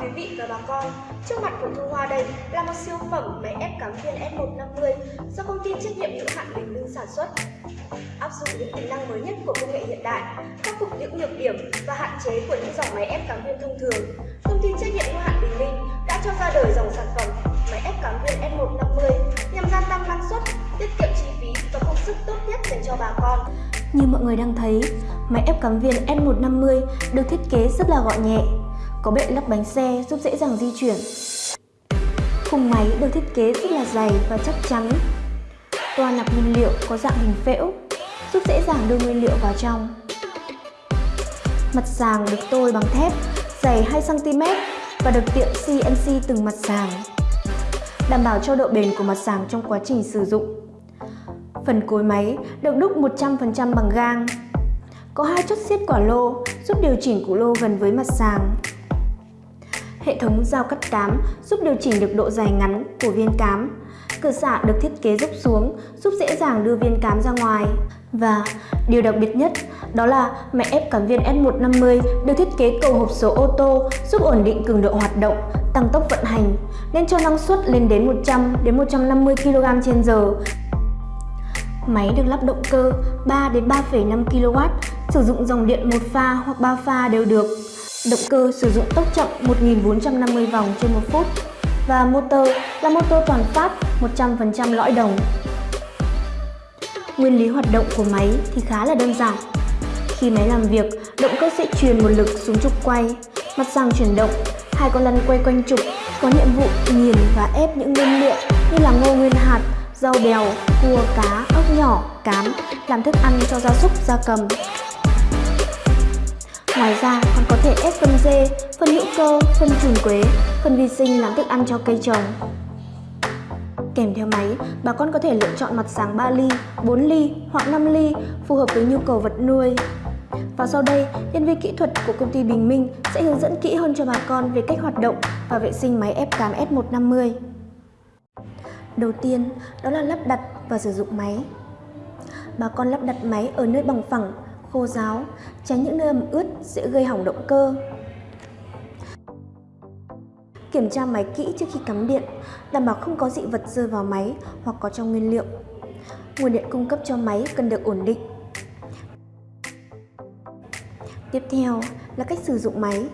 quý vị và bà con. Trước mặt của Thu Hoa đây là một siêu phẩm máy ép cắm viên S150 do công ty trách nhiệm hữu hạn Bình Minh sản xuất. Áp dụng những tính năng mới nhất của công nghệ hiện đại, khắc phục những nhược điểm và hạn chế của những dòng máy ép cắm viên thông thường. Công ty trách nhiệm hữu hạn Bình Minh đã cho ra đời dòng sản phẩm máy ép cắm viên S150 nhằm gia tăng năng suất, tiết kiệm chi phí và công sức tốt nhất dành cho bà con. Như mọi người đang thấy, máy ép cắm viên S150 được thiết kế rất là gọn nhẹ, có bệ lắp bánh xe giúp dễ dàng di chuyển. Khung máy được thiết kế rất là dày và chắc chắn. Toa nạp nguyên liệu có dạng hình phễu, giúp dễ dàng đưa nguyên liệu vào trong. Mặt sàng được tôi bằng thép, dày 2cm và được tiện CNC từng mặt sàng, đảm bảo cho độ bền của mặt sàng trong quá trình sử dụng. Phần cối máy được đúc 100% bằng gang. Có hai chốt siết quả lô giúp điều chỉnh củ lô gần với mặt sàng. Hệ thống dao cắt cám giúp điều chỉnh được độ dài ngắn của viên cám. Cửa xạ được thiết kế dốc xuống giúp dễ dàng đưa viên cám ra ngoài. Và điều đặc biệt nhất đó là máy ép cảm viên S150 được thiết kế cầu hộp số ô tô giúp ổn định cường độ hoạt động, tăng tốc vận hành nên cho năng suất lên đến 100 đến 150 kg trên giờ. Máy được lắp động cơ 3 đến 3,5 kW, sử dụng dòng điện một pha hoặc 3 pha đều được. Động cơ sử dụng tốc chậm 1450 vòng trên một phút và motor là motor toàn phát 100% lõi đồng. Nguyên lý hoạt động của máy thì khá là đơn giản. Khi máy làm việc, động cơ sẽ truyền một lực xuống trục quay, mặt sàng chuyển động, hai con lăn quay quanh trục có nhiệm vụ nghiền và ép những nguyên liệu như là ngô nguyên hạt, rau bèo, cua, cá, ốc nhỏ, cám làm thức ăn cho gia súc, gia cầm. Ngoài ra còn có thể ép phân dê, phân hữu cơ, phân trùn quế, phân vi sinh làm thức ăn cho cây trồng. Kèm theo máy, bà con có thể lựa chọn mặt sáng 3 ly, 4 ly hoặc 5 ly phù hợp với nhu cầu vật nuôi. Và sau đây, nhân viên kỹ thuật của công ty Bình Minh sẽ hướng dẫn kỹ hơn cho bà con về cách hoạt động và vệ sinh máy ép cám S150. Đầu tiên, đó là lắp đặt và sử dụng máy. Bà con lắp đặt máy ở nơi bằng phẳng, khô ráo, tránh những nơi ẩm ướt sẽ gây hỏng động cơ. Kiểm tra máy kỹ trước khi cắm điện, đảm bảo không có dị vật rơi vào máy hoặc có trong nguyên liệu. Nguồn điện cung cấp cho máy cần được ổn định. Tiếp theo là cách sử dụng máy.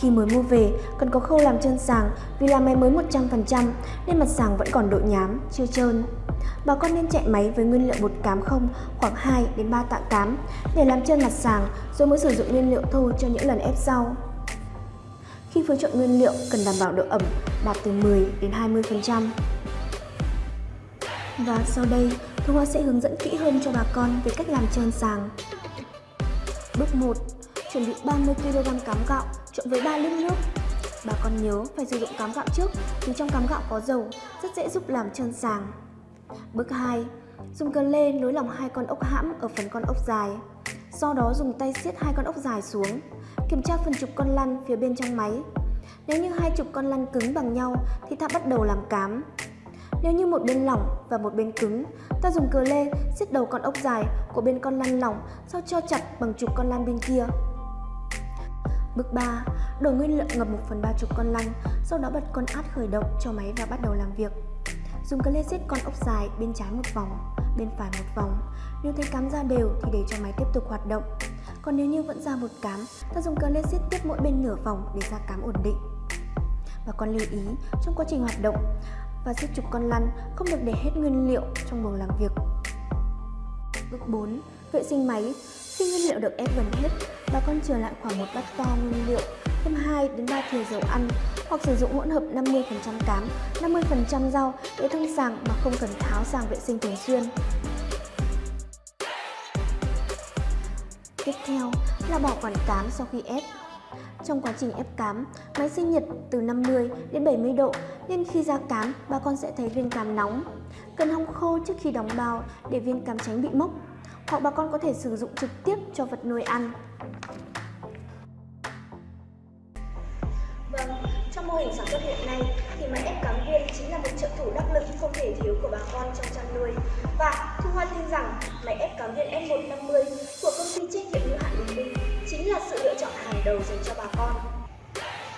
Khi mới mua về, cần có khâu làm chân sàng vì là máy mới 100% nên mặt sàng vẫn còn độ nhám, chưa trơn. Bà con nên chạy máy với nguyên liệu bột cám không khoảng 2 đến 3 tạ cám để làm chân mặt sàng rồi mới sử dụng nguyên liệu thô cho những lần ép rau. Khi phối trộn nguyên liệu cần đảm bảo độ ẩm đạt từ 10 đến 20%. Và sau đây, Thu Hoa sẽ hướng dẫn kỹ hơn cho bà con về cách làm trơn sàng. Bước 1. Chuẩn bị 30kg cám gạo trộn với 3 lít nước. Bà con nhớ phải sử dụng cám gạo trước vì trong cám gạo có dầu, rất dễ giúp làm trơn sàng. Bước 2. Dùng cờ lê nối lòng hai con ốc hãm ở phần con ốc dài. Sau đó dùng tay siết hai con ốc dài xuống. Kiểm tra phần trục con lăn phía bên trong máy. Nếu như hai trục con lăn cứng bằng nhau thì ta bắt đầu làm cám. Nếu như một bên lỏng và một bên cứng, ta dùng cờ lê siết đầu con ốc dài của bên con lăn lỏng sau cho chặt bằng trục con lăn bên kia. Bước 3. Đổ nguyên liệu ngập 1 phần 3 trục con lăn, sau đó bật con át khởi động cho máy và bắt đầu làm việc. Dùng cờ lê con ốc dài bên trái một vòng, bên phải một vòng. Nếu thấy cám ra đều thì để cho máy tiếp tục hoạt động. Còn nếu như vẫn ra một cám, ta dùng cờ lê tiếp mỗi bên nửa vòng để ra cám ổn định. Và con lưu ý, trong quá trình hoạt động và siết trục con lăn không được để hết nguyên liệu trong buồng làm việc. Bước 4. Vệ sinh máy khi nguyên liệu được ép gần hết, bà con chừa lại khoảng một bát to nguyên liệu, thêm 2 đến 3 thìa dầu ăn hoặc sử dụng hỗn hợp 50% cám, 50% rau để thông sàng mà không cần tháo sàng vệ sinh thường xuyên. Tiếp theo là bỏ quản cám sau khi ép. Trong quá trình ép cám, máy sinh nhiệt từ 50 đến 70 độ nên khi ra cám, bà con sẽ thấy viên cám nóng. Cần hong khô trước khi đóng bao để viên cám tránh bị mốc hoặc bà con có thể sử dụng trực tiếp cho vật nuôi ăn. Vâng, trong mô hình sản xuất hiện nay thì máy ép cám viên chính là một trợ thủ đắc lực không thể thiếu của bà con trong chăn nuôi. Và Thu Hoan tin rằng máy ép cám viên F150 của công ty trách nhiệm hữu hạn Bình Minh chính là sự lựa chọn hàng đầu dành cho bà con.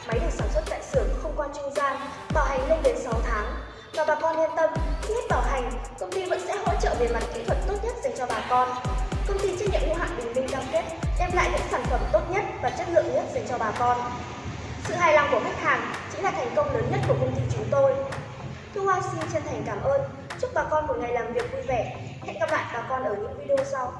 Máy được sản xuất tại xưởng không qua trung gian, bảo hành lên đến 6 tháng bà con yên tâm, khi hết bảo hành, công ty vẫn sẽ hỗ trợ về mặt kỹ thuật tốt nhất dành cho bà con. Công ty trách nhiệm hữu hạn Bình Minh cam kết đem lại những sản phẩm tốt nhất và chất lượng nhất dành cho bà con. Sự hài lòng của khách hàng chính là thành công lớn nhất của công ty chúng tôi. Thu Hoa xin chân thành cảm ơn. Chúc bà con một ngày làm việc vui vẻ. Hẹn gặp lại bà con ở những video sau.